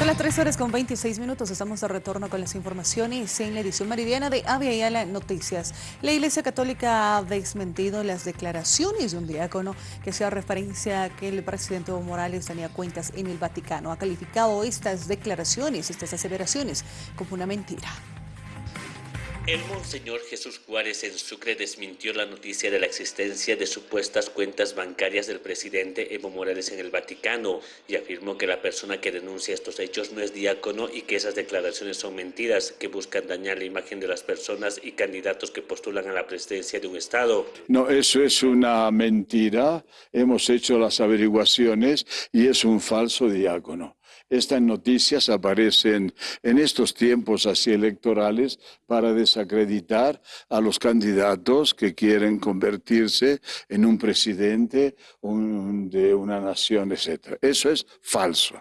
Son las 3 horas con 26 minutos. Estamos de retorno con las informaciones en la edición meridiana de Avia Yala Noticias. La Iglesia Católica ha desmentido las declaraciones de un diácono que hacía referencia a que el presidente Evo Morales tenía cuentas en el Vaticano. Ha calificado estas declaraciones, estas aseveraciones, como una mentira. El Monseñor Jesús Juárez en Sucre desmintió la noticia de la existencia de supuestas cuentas bancarias del presidente Evo Morales en el Vaticano y afirmó que la persona que denuncia estos hechos no es diácono y que esas declaraciones son mentiras que buscan dañar la imagen de las personas y candidatos que postulan a la presidencia de un Estado. No, eso es una mentira. Hemos hecho las averiguaciones y es un falso diácono. Estas noticias aparecen en estos tiempos así electorales para desacreditar a los candidatos que quieren convertirse en un presidente de una nación, etc. Eso es falso.